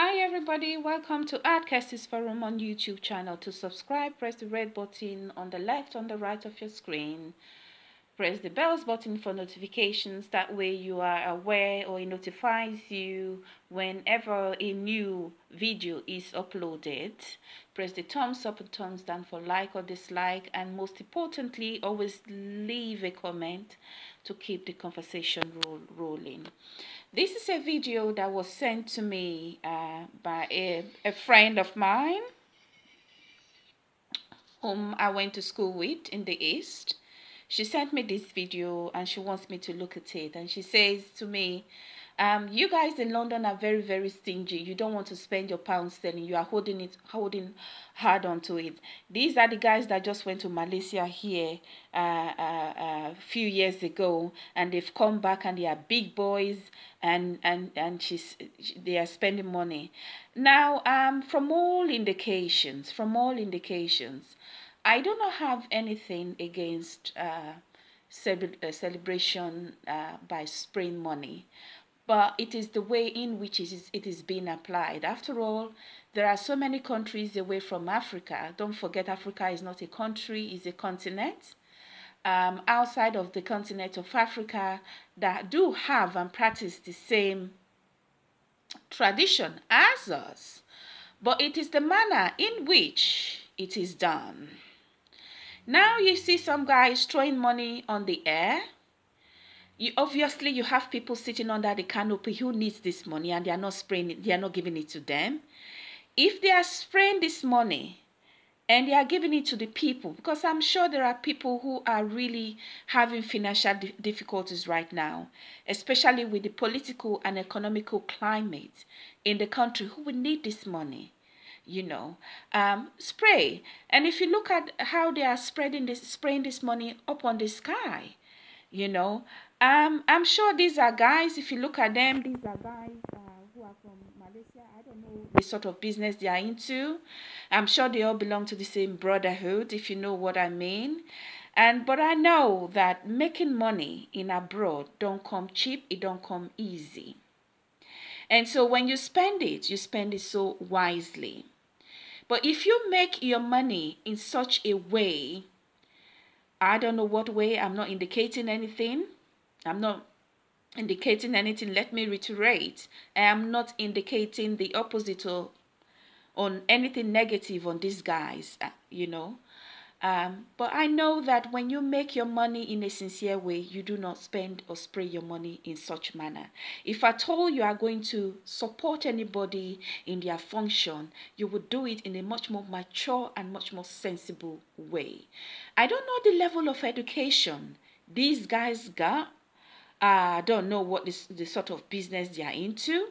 Hi everybody, welcome to Artcast's Forum on YouTube channel. To subscribe, press the red button on the left on the right of your screen. Press the bells button for notifications. That way you are aware or it notifies you whenever a new video is uploaded. Press the thumbs up and thumbs down for like or dislike. And most importantly, always leave a comment to keep the conversation roll rolling. This is a video that was sent to me uh, by a, a friend of mine whom I went to school with in the East. She sent me this video and she wants me to look at it. And she says to me, um, you guys in London are very, very stingy. You don't want to spend your pound sterling. You are holding it, holding hard onto it. These are the guys that just went to Malaysia here uh, uh, uh, a few years ago, and they've come back and they are big boys, and and and she's they are spending money. Now, um, from all indications, from all indications, I do not have anything against uh, uh celebration uh, by spraying money but it is the way in which it is, it is being applied. After all, there are so many countries away from Africa. Don't forget, Africa is not a country, it's a continent. Um, outside of the continent of Africa that do have and practice the same tradition as us, but it is the manner in which it is done. Now you see some guys throwing money on the air you obviously you have people sitting under the canopy who needs this money and they are not spraying it, they are not giving it to them. If they are spraying this money and they are giving it to the people, because I'm sure there are people who are really having financial difficulties right now, especially with the political and economical climate in the country who will need this money you know um, spray and if you look at how they are spreading this spraying this money up on the sky you know um, I'm sure these are guys, if you look at them, these are guys uh, who are from Malaysia. I don't know the sort of business they are into. I'm sure they all belong to the same brotherhood, if you know what I mean. And but I know that making money in abroad don't come cheap, it don't come easy. And so when you spend it, you spend it so wisely. But if you make your money in such a way, I don't know what way, I'm not indicating anything I'm not indicating anything. Let me reiterate. I am not indicating the opposite or on anything negative on these guys, uh, you know. Um, but I know that when you make your money in a sincere way, you do not spend or spray your money in such manner. If at all you are going to support anybody in their function, you would do it in a much more mature and much more sensible way. I don't know the level of education these guys got I don't know what this the sort of business they are into.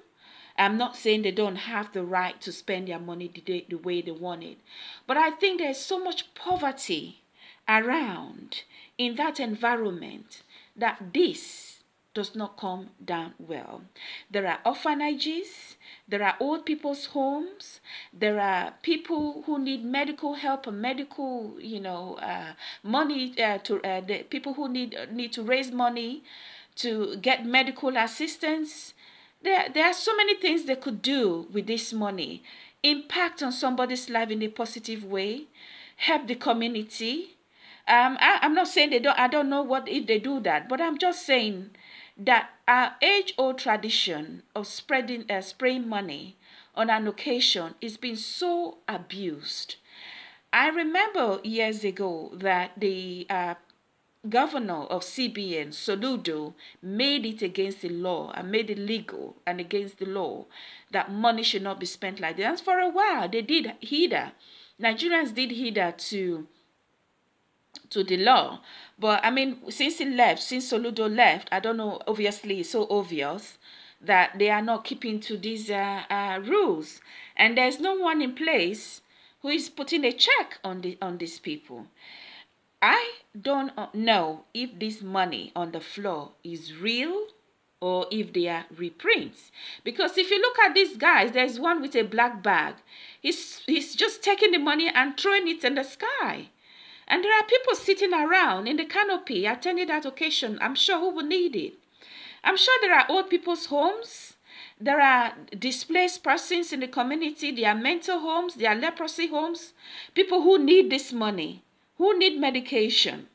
I'm not saying they don't have the right to spend their money the, the way they want it, but I think there's so much poverty around in that environment that this does not come down well. There are orphanages, there are old people's homes, there are people who need medical help and medical, you know, uh, money uh, to uh, the people who need need to raise money to get medical assistance. There, there are so many things they could do with this money. Impact on somebody's life in a positive way. Help the community. Um, I, I'm not saying they don't. I don't know what if they do that, but I'm just saying that our age-old tradition of spreading, uh, spraying money on an occasion is being so abused. I remember years ago that the uh, governor of CBN, Soludo, made it against the law and made it legal and against the law that money should not be spent like that. And for a while, they did heed Nigerians did heed to to the law. But I mean, since he left, since Soludo left, I don't know, obviously it's so obvious that they are not keeping to these uh, uh, rules. And there's no one in place who is putting a check on the on these people. I don't know if this money on the floor is real or if they are reprints. Because if you look at these guys, there's one with a black bag. He's, he's just taking the money and throwing it in the sky. And there are people sitting around in the canopy attending that occasion, I'm sure, who will need it. I'm sure there are old people's homes There are displaced persons in the community. There are mental homes. There are leprosy homes. People who need this money, who need medication.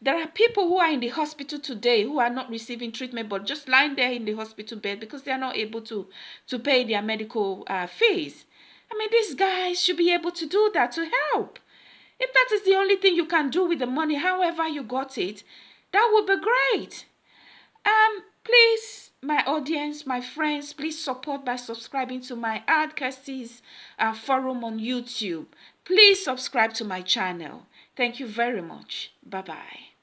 There are people who are in the hospital today who are not receiving treatment but just lying there in the hospital bed because they are not able to, to pay their medical uh, fees. I mean, these guys should be able to do that to help. If that is the only thing you can do with the money, however you got it, that would be great. Um, please, my audience, my friends, please support by subscribing to my Ad Kirsty's uh, forum on YouTube. Please subscribe to my channel. Thank you very much. Bye-bye.